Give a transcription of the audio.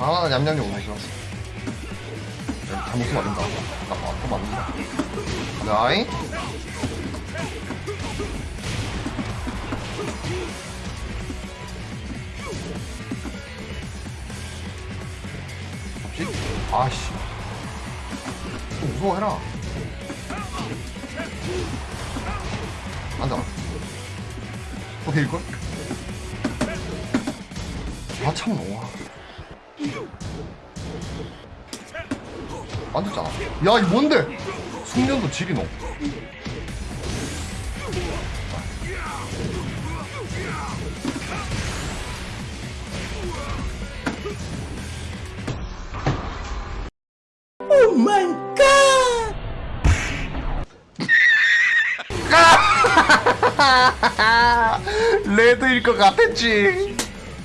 아 냠냠냠 오늘 싫었어 잘못 쓰면 안 된다. 나 아파 맞는다. 나이? 없지? 아씨. 좀 무서워해라. 앉아 또 데일걸? 아 참나 와 앉았잖아. 야이 뭔데? 숙련도 지리 노. 레드일 것 같았지